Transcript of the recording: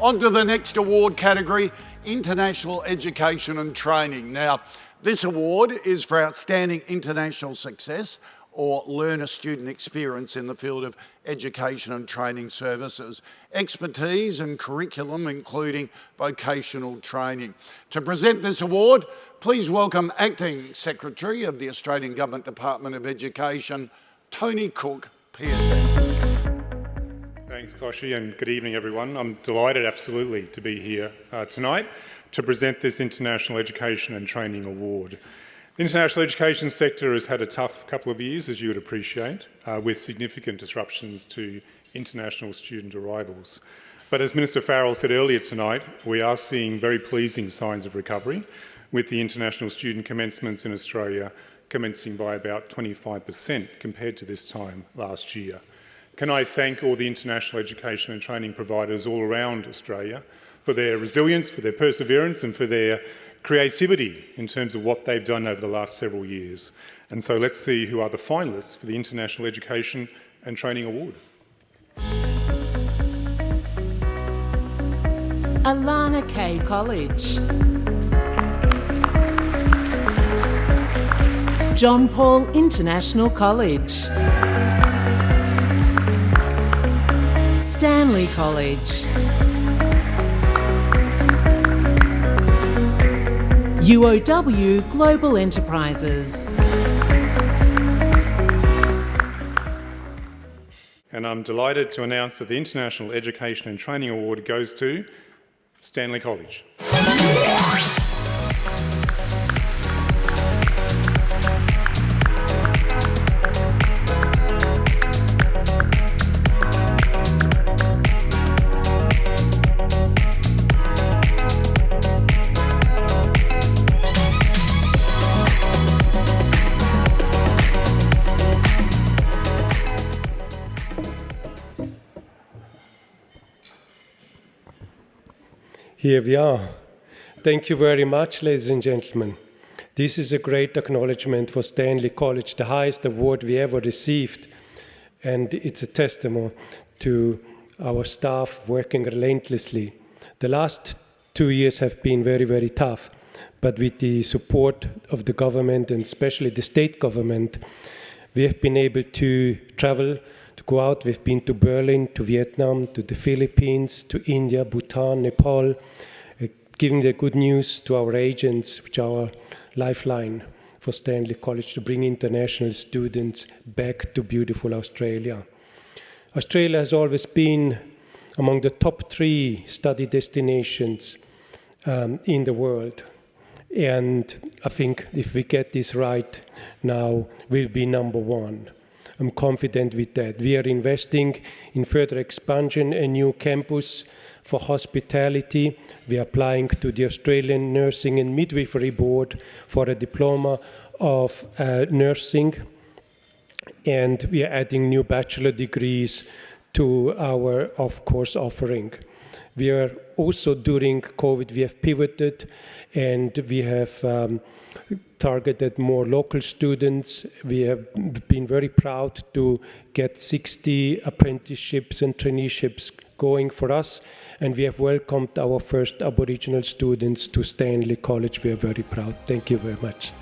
On to the next award category, International Education and Training. Now, this award is for outstanding international success or learner student experience in the field of education and training services, expertise and curriculum including vocational training. To present this award, please welcome Acting Secretary of the Australian Government Department of Education, Tony Cook, PSM. Thanks, Kochie, and good evening, everyone. I'm delighted, absolutely, to be here uh, tonight to present this International Education and Training Award. The international education sector has had a tough couple of years, as you would appreciate, uh, with significant disruptions to international student arrivals. But as Minister Farrell said earlier tonight, we are seeing very pleasing signs of recovery, with the international student commencements in Australia commencing by about 25% compared to this time last year. Can I thank all the international education and training providers all around Australia for their resilience, for their perseverance and for their creativity in terms of what they've done over the last several years. And so let's see who are the finalists for the International Education and Training Award. Alana Kaye College. John Paul International College. Stanley College. UOW Global Enterprises. And I'm delighted to announce that the International Education and Training Award goes to Stanley College. Here we are. Thank you very much, ladies and gentlemen. This is a great acknowledgement for Stanley College, the highest award we ever received. And it's a testimony to our staff working relentlessly. The last two years have been very, very tough, but with the support of the government and especially the state government, we have been able to travel, go out. We've been to Berlin, to Vietnam, to the Philippines, to India, Bhutan, Nepal, giving the good news to our agents, which are our lifeline for Stanley College to bring international students back to beautiful Australia. Australia has always been among the top three study destinations um, in the world. And I think if we get this right now, we'll be number one. I'm confident with that. We are investing in further expansion, a new campus for hospitality. We are applying to the Australian Nursing and Midwifery Board for a diploma of uh, nursing. And we are adding new bachelor degrees to our of-course offering. We are also during COVID, we have pivoted and we have um, targeted more local students. We have been very proud to get 60 apprenticeships and traineeships going for us and we have welcomed our first Aboriginal students to Stanley College. We are very proud. Thank you very much.